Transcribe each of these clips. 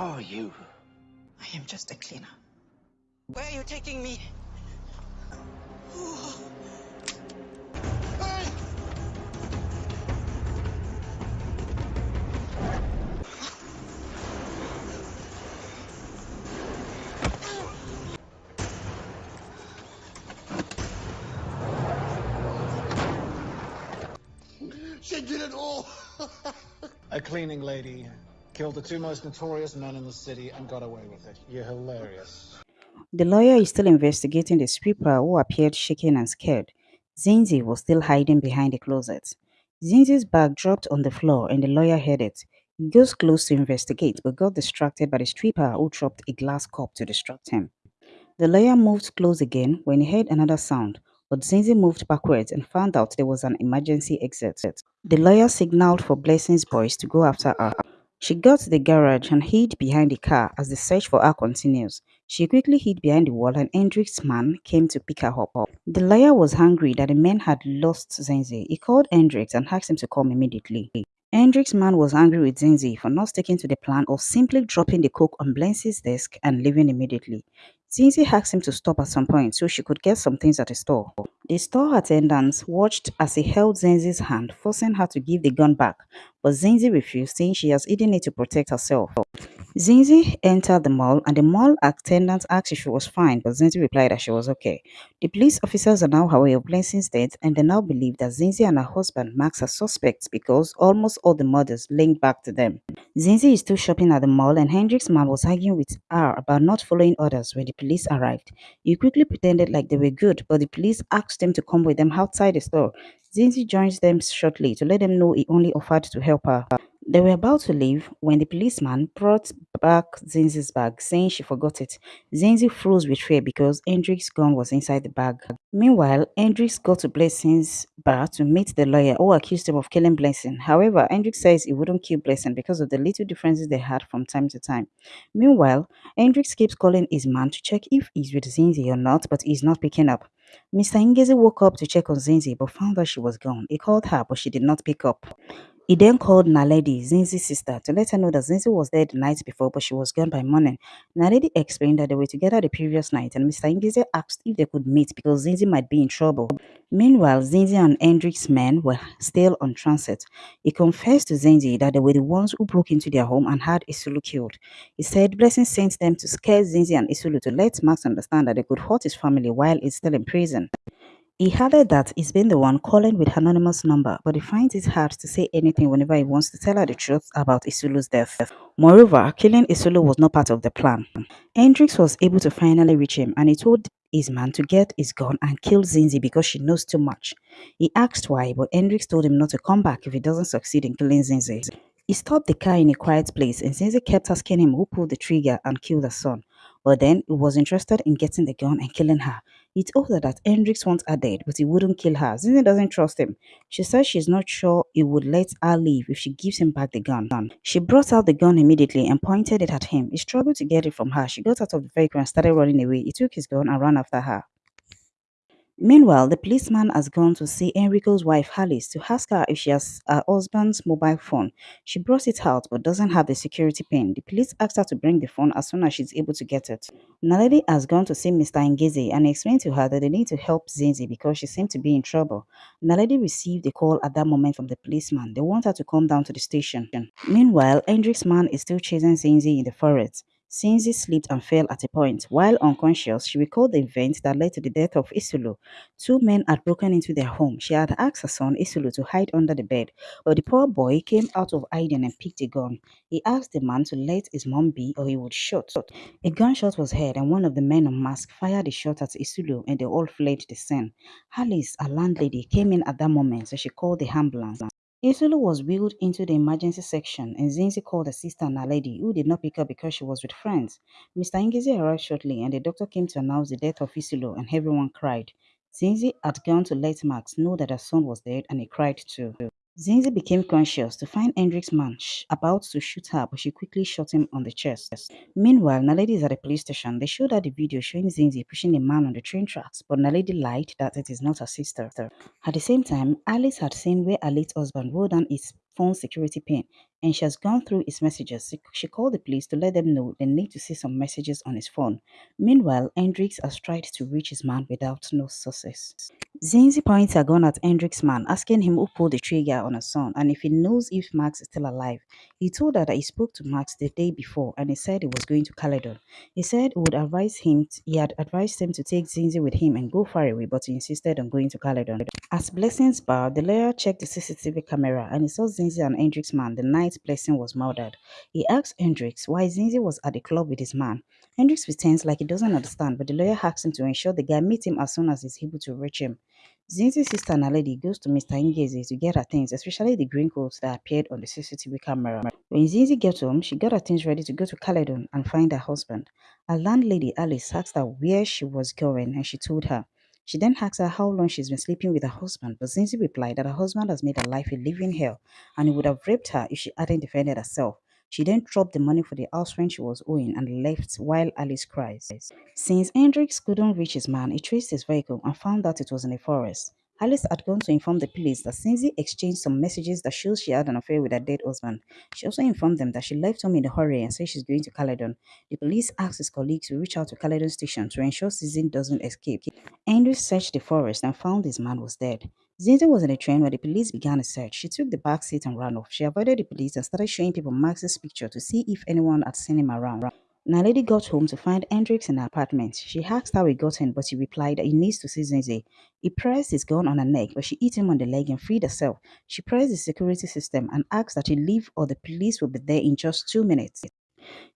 are you? I am just a cleaner. Where are you taking me? Hey! She did it all! A cleaning lady killed the two most notorious men in the city and got away with it. You're hilarious. The lawyer is still investigating the sweeper who appeared shaken and scared. Zinzi was still hiding behind the closet. Zinzi's bag dropped on the floor and the lawyer heard it. He goes close to investigate but got distracted by the stripper who dropped a glass cup to distract him. The lawyer moved close again when he heard another sound, but Zinzi moved backwards and found out there was an emergency exit. The lawyer signaled for Blessing's boys to go after her. She got to the garage and hid behind the car as the search for her continues. She quickly hid behind the wall and Hendrik's man came to pick her up. The lawyer was angry that the men had lost Zinzi. He called Hendrix and asked him to come immediately. Hendrik's man was angry with Zinzi for not sticking to the plan of simply dropping the coke on Blancy's desk and leaving immediately. Zinzi asked him to stop at some point so she could get some things at the store. The store attendant watched as he held Zinzi's hand, forcing her to give the gun back, but Zinzi refused, saying she has hidden it to protect herself. Zinzi entered the mall and the mall attendant asked if she was fine, but Zinzi replied that she was okay. The police officers are now aware of Blessing's death and they now believe that Zinzi and her husband Max are suspects because almost all the murders link back to them. Zinzi is still shopping at the mall and Hendrik's man was arguing with her about not following orders when the police arrived. He quickly pretended like they were good, but the police asked him to come with them outside the store. Zinzi joins them shortly to let them know he only offered to help her. They were about to leave when the policeman brought back Zinzi's bag, saying she forgot it. Zinzi froze with fear because Hendrik's gun was inside the bag. Meanwhile, Hendrix got to Blessing's bar to meet the lawyer who accused him of killing Blessing. However, Hendrix says he wouldn't kill Blessing because of the little differences they had from time to time. Meanwhile, Hendrix keeps calling his man to check if he's with Zinzi or not, but he's not picking up. Mr. Ngezi woke up to check on Zinzi but found that she was gone. He called her but she did not pick up. He then called Naledi, Zinzi's sister, to let her know that Zinzi was there the night before but she was gone by morning. Naledi explained that they were together the previous night and Mr. Ngezi asked if they could meet because Zinzi might be in trouble. Meanwhile, Zinzi and Hendrik's men were still on transit. He confessed to Zinzi that they were the ones who broke into their home and had Isulu killed. He said Blessing sent them to scare Zinzi and Isulu to let Max understand that they could hurt his family while he's still in prison. He added that he's been the one calling with anonymous number, but he finds it hard to say anything whenever he wants to tell her the truth about Isulu's death. Moreover, killing Isulu was not part of the plan. Hendrix was able to finally reach him and he told his man to get his gun and kill Zinzi because she knows too much. He asked why, but Hendrix told him not to come back if he doesn't succeed in killing Zinzi. He stopped the car in a quiet place and Zinzi kept asking him who pulled the trigger and killed her son. But then he was interested in getting the gun and killing her. He told her that Hendrix wants her dead, but he wouldn't kill her. Zinzi doesn't trust him. She says she's not sure he would let her leave if she gives him back the gun. She brought out the gun immediately and pointed it at him. He struggled to get it from her. She got out of the vehicle and started running away. He took his gun and ran after her. Meanwhile, the policeman has gone to see Enrico's wife Alice to ask her if she has her husband's mobile phone. She brought it out but doesn't have the security pin. The police asked her to bring the phone as soon as she's able to get it. Naledi has gone to see Mr. Ngezi and explained to her that they need to help Zinzi because she seemed to be in trouble. Naledi received a call at that moment from the policeman. They want her to come down to the station. Meanwhile, Hendrik's man is still chasing Zinzi in the forest. Zinzi slipped and fell at a point. While unconscious, she recalled the event that led to the death of Isulu. Two men had broken into their home. She had asked her son Isulu to hide under the bed, but the poor boy came out of hiding and picked a gun. He asked the man to let his mom be or he would shoot. A gunshot was heard and one of the men unmasked fired a shot at Isulu and they all fled the scene. Alice, a landlady, came in at that moment so she called the ambulance. Isulu was wheeled into the emergency section and Zinzi called her sister Naledi, who did not pick up because she was with friends. Mr. Ngezi arrived shortly and the doctor came to announce the death of Isulu and everyone cried. Zinzi had gone to let Max know that her son was dead and he cried too. Zinzi became conscious to find Hendrik's man about to shoot her, but she quickly shot him on the chest. Meanwhile, Naledi is at the police station. They showed her the video showing Zinzi pushing a man on the train tracks, but Naledi lied that it is not her sister. At the same time, Alice had seen where her late husband wrote down his phone security pin. And she has gone through his messages. She called the police to let them know they need to see some messages on his phone. Meanwhile, Hendrix has tried to reach his man without no success. Zinzi points a gun at Hendrix's man, asking him who pulled the trigger on her son and if he knows if Max is still alive. He told her that he spoke to Max the day before and he said he was going to Caledon. He said would advise him, he had advised him to take Zinzi with him and go far away, but he insisted on going to Caledon. As Blessing's bar, the lawyer checked the CCTV camera and he saw Zinzi and Hendrix's man the night Blessing was murdered. He asks Hendrix why Zinzi was at the club with his man. Hendrix pretends like he doesn't understand, but the lawyer asks him to ensure the guy meets him as soon as he's able to reach him. Zinzi's sister Naledi goes to Mr. Ngezi to get her things, especially the green coats that appeared on the CCTV camera. When Zinzi gets home, she got her things ready to go to Caledon and find her husband. Her landlady Alice asked her where she was going and she told her. She then asks her how long she's been sleeping with her husband, but Zinzi replied that her husband has made her life a living hell and he would have raped her if she hadn't defended herself. She then dropped the money for the house rent she was owing and left while Alice cries. Since Hendrix couldn't reach his man, he traced his vehicle and found that it was in a forest. Alice had gone to inform the police that Cindy exchanged some messages that shows she had an affair with her dead husband. She also informed them that she left home in a hurry and said she's going to Caledon. The police asked his colleagues to reach out to Caledon station to ensure Susan doesn't escape. Andrew searched the forest and found his man was dead. Zinzi was in a train where the police began a search. She took the back seat and ran off. She avoided the police and started showing people Max's picture to see if anyone had seen him around. Naledi got home to find Hendrix in her apartment. She asked how he got in, but he replied that he needs to see Zinzi. He pressed his gun on her neck, but she hit him on the leg and freed herself. She pressed the security system and asked that he leave or the police will be there in just two minutes.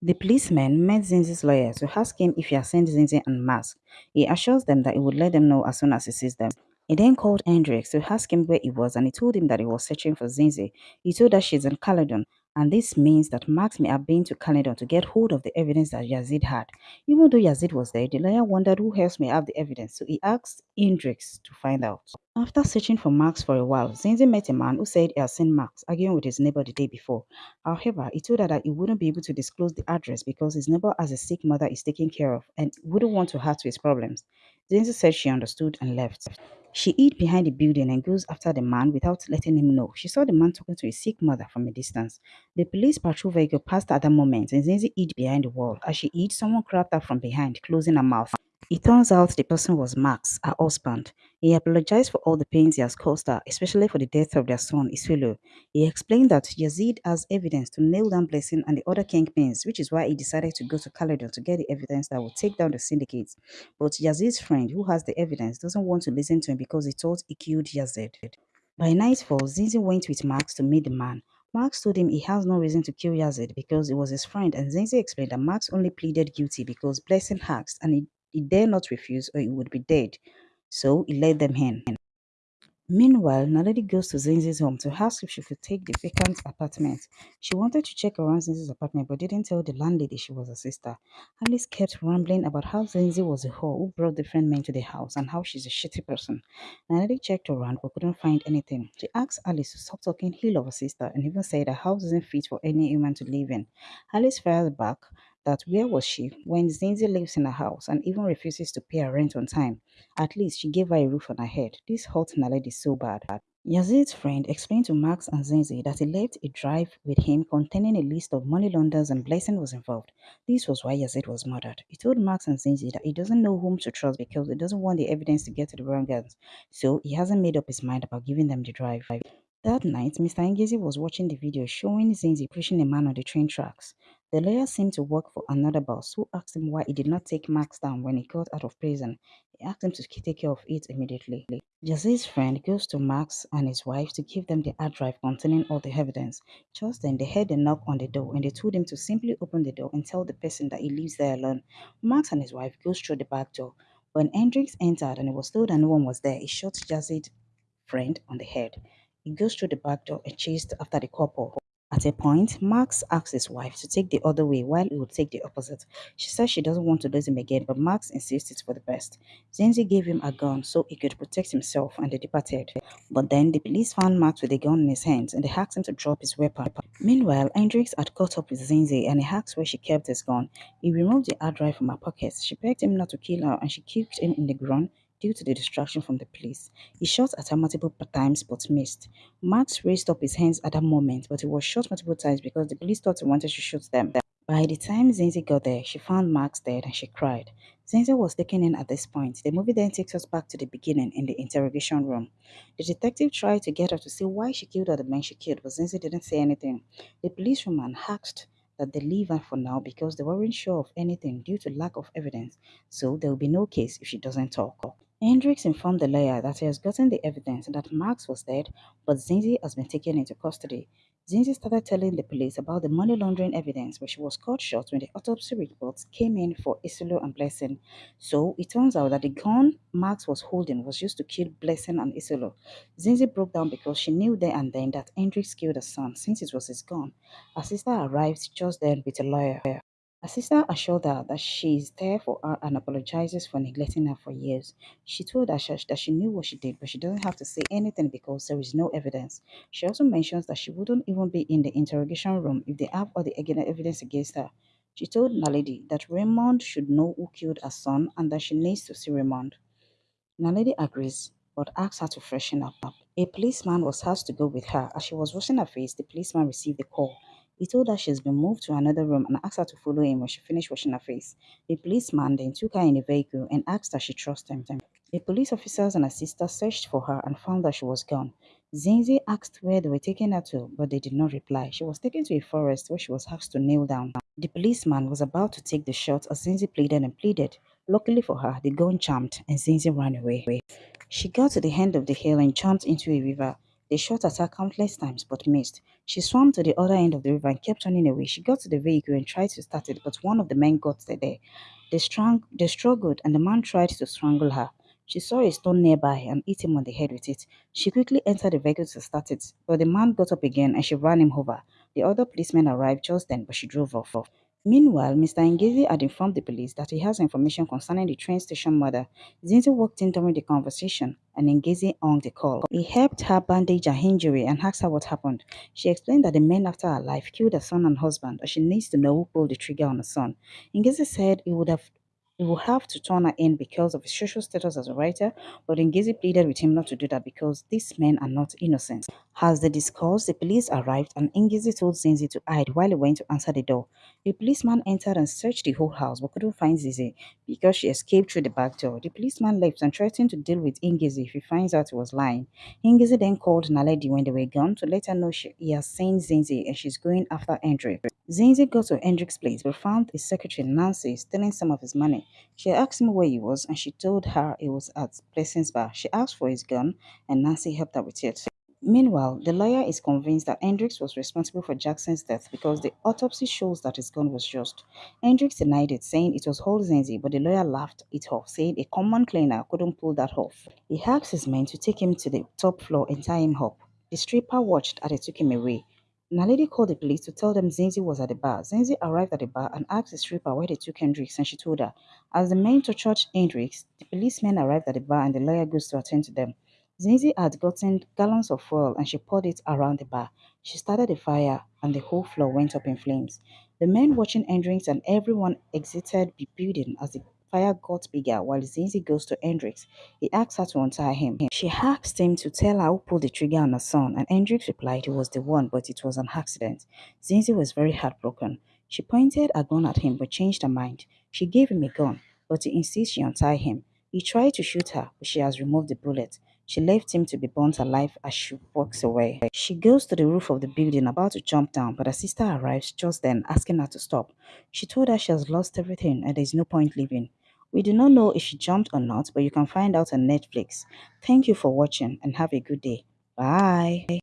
The policeman met Zinzi's lawyer to ask him if he has seen Zinzi and Max. He assures them that he would let them know as soon as he sees them. He then called Hendrix to ask him where he was and he told him that he was searching for Zinzi. He told her she's in Caledon and this means that Max may have been to Caledon to get hold of the evidence that Yazid had. Even though Yazid was there, the lawyer wondered who else may have the evidence, so he asked Hendrix to find out. After searching for Max for a while, Zinzi met a man who said he had seen Max arguing with his neighbor the day before. However, he told her that he wouldn't be able to disclose the address because his neighbor has a sick mother he's taking care of and wouldn't want to add to his problems. Zinzi said she understood and left. She hid behind the building and goes after the man without letting him know. She saw the man talking to his sick mother from a distance. The police patrol vehicle passed at that moment and Zinzi hid behind the wall. As she hid, someone grabbed her from behind, closing her mouth. It turns out the person was Max, her husband. He apologized for all the pains he has caused her, especially for the death of their son, Isfilo. He explained that Yazid has evidence to nail down Blessing and the other kingpins, which is why he decided to go to Caledon to get the evidence that would take down the syndicates. But Yazid's friend, who has the evidence, doesn't want to listen to him because he thought he killed Yazid. By nightfall, Zinzi went with Max to meet the man. Max told him he has no reason to kill Yazid because he was his friend, and Zinzi explained that Max only pleaded guilty because Blessing asked and he he dare not refuse or he would be dead, so he let them in. Meanwhile, Naledi goes to Zinzi's home to ask if she could take the vacant apartment. She wanted to check around Zinzi's apartment but didn't tell the landlady she was a sister. Alice kept rambling about how Zinzi was a whore who brought different men to the house and how she's a shitty person. Naledi checked around but couldn't find anything. She asked Alice to stop talking ill of her sister and even said her house isn't fit for any human to live in. Alice fired back that where was she when Zinzi lives in a house and even refuses to pay her rent on time? At least she gave her a roof on her head. This hurt Naledi so bad. Yazid's friend explained to Max and Zinzi that he left a drive with him containing a list of money launderers and Blessing was involved. This was why Yazid was murdered. He told Max and Zinzi that he doesn't know whom to trust because he doesn't want the evidence to get to the wrong hands, so he hasn't made up his mind about giving them the drive. That night, Mr. Ngezi was watching the video showing Zinzi pushing a man on the train tracks. The lawyer seemed to work for another boss who asked him why he did not take Max down when he got out of prison. He asked him to take care of it immediately. Yazid's friend goes to Max and his wife to give them the hard drive containing all the evidence. Just then, they heard a knock on the door and they told him to simply open the door and tell the person that he lives there alone. Max and his wife goes through the back door. When Hendrix entered and he was told that no one was there, he shot Yazid's friend on the head. He goes through the back door and chased after the couple. At a point, Max asks his wife to take the other way while he would take the opposite. She says she doesn't want to lose him again, but Max insists it's for the best. Zinzi gave him a gun so he could protect himself and they departed. But then the police found Max with a gun in his hands and they asked him to drop his weapon. Meanwhile, Hendrix had caught up with Zinzi and he asked where she kept his gun. He removed the hard drive from her pocket. She begged him not to kill her and she kicked him in the groin due to the distraction from the police. He shot at her multiple times but missed. Max raised up his hands at that moment, but he was shot multiple times because the police thought he wanted to shoot them. By the time Zinzi got there, she found Max dead and she cried. Zinzi was taken in at this point. The movie then takes us back to the beginning in the interrogation room. The detective tried to get her to see why she killed all the men she killed, but Zinzi didn't say anything. The policewoman asked that they leave her for now because they weren't sure of anything due to lack of evidence, so there will be no case if she doesn't talk. Hendricks informed the lawyer that he has gotten the evidence that Max was dead, but Zinzi has been taken into custody. Zinzi started telling the police about the money laundering evidence, but she was cut short when the autopsy reports came in for Isolo and Blessing. So it turns out that the gun Max was holding was used to kill Blessing and Isolo. Zinzi broke down because she knew there and then that Hendricks killed her son since it was his gun. Her sister arrived just then with a lawyer. Her sister assured her that she is there for her and apologizes for neglecting her for years. She told her that she knew what she did, but she doesn't have to say anything because there is no evidence. She also mentions that she wouldn't even be in the interrogation room if they have all the evidence against her. She told Naledi that Raymond should know who killed her son and that she needs to see Raymond. Naledi agrees, but asks her to freshen up. A policeman was asked to go with her. As she was washing her face, the policeman received the call. He told her she has been moved to another room and asked her to follow him when she finished washing her face. The policeman then took her in a vehicle and asked her she trust him. The police officers and her sister searched for her and found that she was gone. Zinzi asked where they were taking her to, but they did not reply. She was taken to a forest where she was asked to kneel down. The policeman was about to take the shot as Zinzi pleaded and pleaded. Luckily for her, the gun jumped and Zinzi ran away. She got to the end of the hill and jumped into a river. They shot at her countless times but missed. She swam to the other end of the river and kept running away. She got to the vehicle and tried to start it, but one of the men got there. They, strung, they struggled and the man tried to strangle her. She saw a stone nearby and hit him on the head with it. She quickly entered the vehicle to start it, but the man got up again and she ran him over. The other policemen arrived just then, but she drove off. Meanwhile, Mr. Ngezi had informed the police that he has information concerning the train station murder. Zinzi walked in during the conversation and Ngezi hung the call. He helped her bandage her injury and asked her what happened. She explained that the men after her life killed her son and husband and she needs to know who pulled the trigger on her son. Ngezi said he would have he will have to turn her in because of his social status as a writer, but Ngezi pleaded with him not to do that because these men are not innocent. As they discussed, the police arrived and Ngezi told Zinzi to hide while he went to answer the door. The policeman entered and searched the whole house but couldn't find Zinzi because she escaped through the back door. The policeman left and threatened to deal with Ngezi if he finds out he was lying. Ngezi then called Naledi when they were gone to let her know she, he has seen Zinzi and she's going after Hendrik. Zinzi got to Hendrik's place but found his secretary Nancy stealing some of his money. She asked him where he was and she told her he was at Blessing's bar. She asked for his gun and Nancy helped her with it. Meanwhile, the lawyer is convinced that Hendricks was responsible for Jackson's death because the autopsy shows that his gun was just. Hendricks denied it, saying it was Zenzi, but the lawyer laughed it off, saying a common cleaner couldn't pull that off. He asked his men to take him to the top floor and tie him up. The stripper watched as they took him away. Naledi called the police to tell them Zenzi was at the bar. Zenzi arrived at the bar and asked the stripper where they took Hendricks and she told her. As the men tortured Hendricks, the policemen arrived at the bar and the lawyer goes to attend to them. Zinzi had gotten gallons of oil and she poured it around the bar. She started a fire and the whole floor went up in flames. The men watching Hendricks and everyone exited the building as the fire got bigger while Zinzi goes to Hendricks. He asks her to untie him. She asked him to tell her who pulled the trigger on her son and Hendricks replied he was the one but it was an accident. Zinzi was very heartbroken. She pointed a gun at him but changed her mind. She gave him a gun but he insists she untie him. He tried to shoot her but she has removed the bullet. She left him to be burnt alive as she walks away. She goes to the roof of the building about to jump down, but her sister arrives just then asking her to stop. She told her she has lost everything and there is no point leaving. We do not know if she jumped or not, but you can find out on Netflix. Thank you for watching and have a good day. Bye.